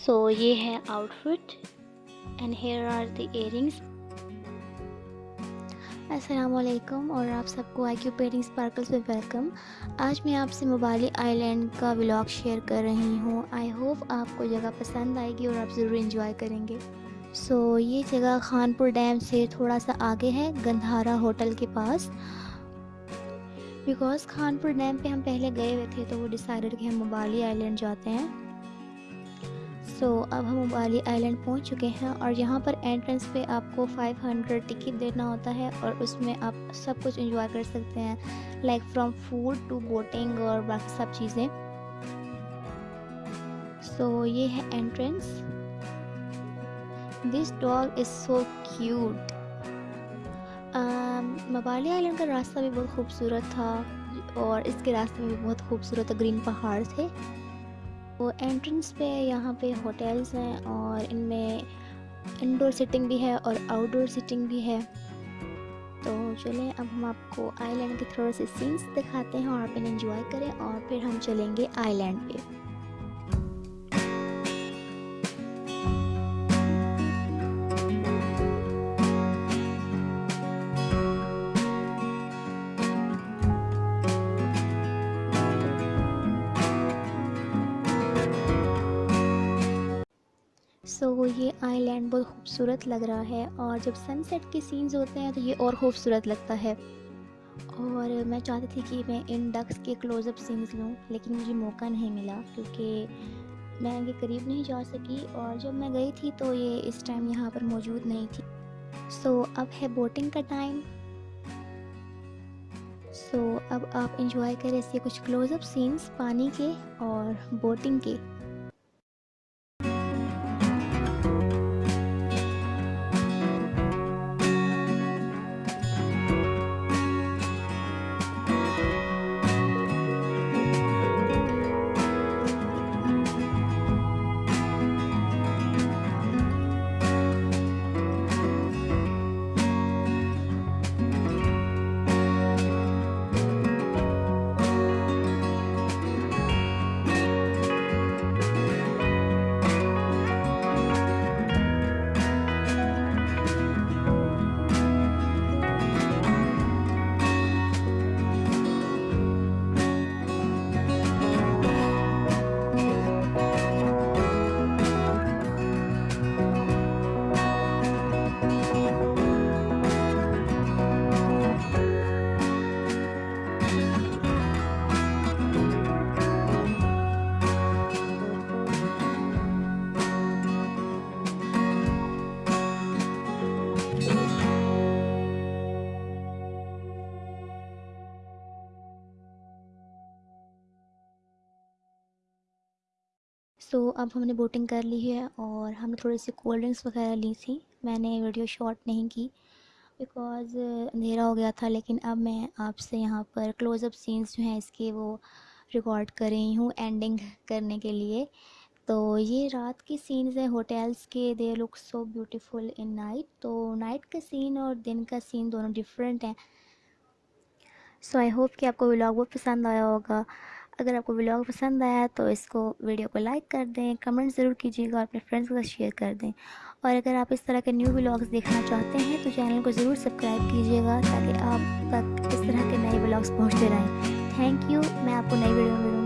सो so, ये है outfit and hair are the earrings असलकुम और आप सबको आई क्यू पेंटिंग स्पार्कल्स में वेलकम आज मैं आपसे मोबाली आइलैंड का व्लॉग शेयर कर रही हूँ. आई होप आपको जगह पसंद आएगी और आप ज़रूर इंजॉय करेंगे. सो so, ये जगह खानपुर डैम से थोड़ा सा आगे है गंधारा होटल के पास. बिकॉज़ खानपुर डैम पे हम पहले गए हुए थे तो वो डिसाइडेड कि हम मोबाली आइलैंड जाते हैं. सो so, अब हम उबाली आइलैंड पहुँच चुके हैं और यहाँ पर एंट्रेंस पे आपको 500 टिकट देना होता है और उसमें आप सब कुछ इंजॉय कर सकते हैं like from food to boating और बाकी सब चीज़ें। सो so, ये है entrance this dog is so cute मबाली island का रास्ता भी बहुत खूबसूरत था और इसके रास्ते में भी बहुत खूबसूरत ग्रीन पहाड़ थे। वो एंट्रेंस पे यहाँ पे होटल्स हैं और इनमें इंडोर सिटिंग भी है और आउटडोर सिटिंग भी है। तो चलें, अब हम आपको आइलैंड के थोड़े से सीन्स दिखाते हैं और आप इन्हें इन्जॉय करें और फिर हम चलेंगे आइलैंड पे। सो so, ये आइलैंड बहुत खूबसूरत लग रहा है और जब सनसेट के सीन्स होते हैं तो ये और खूबसूरत लगता है। और मैं चाहती थी कि मैं इन डक्स के क्लोज़अप सीन्स लूँ लेकिन मुझे मौका नहीं मिला क्योंकि मैं इनके करीब नहीं जा सकी और जब मैं गई थी तो ये इस टाइम यहाँ पर मौजूद नहीं थी। सो so, अब है बोटिंग का टाइम सो so, अब आप इंजॉय करें इसके कुछ क्लोज़अप सीन्स पानी के और बोटिंग के। सो so, अब हमने बोटिंग कर ली है और हमने थोड़ी सी कोल्ड ड्रिंक्स वगैरह ली थी। मैंने वीडियो शॉट नहीं की बिकॉज़ अंधेरा हो गया था लेकिन अब मैं आपसे यहाँ पर क्लोज़अप सीन्स जो हैं इसके वो रिकॉर्ड कर रही हूँ एंडिंग करने के लिए। तो ये रात की सीन्स हैं होटल्स के they look so beautiful in night तो नाइट का सीन और दिन का सीन दोनों डिफरेंट हैं। सो आई होप कि आपको व्लॉग बहुत पसंद आया होगा। अगर आपको ब्लॉग पसंद आया तो इसको वीडियो को लाइक कर दें कमेंट ज़रूर कीजिएगा और अपने फ्रेंड्स के साथ शेयर कर दें। और अगर आप इस तरह के न्यू ब्लॉग्स देखना चाहते हैं तो चैनल को ज़रूर सब्सक्राइब कीजिएगा ताकि आप तक इस तरह के नए ब्लॉग्स पहुँचते रहें। थैंक यू मैं आपको नई वीडियो में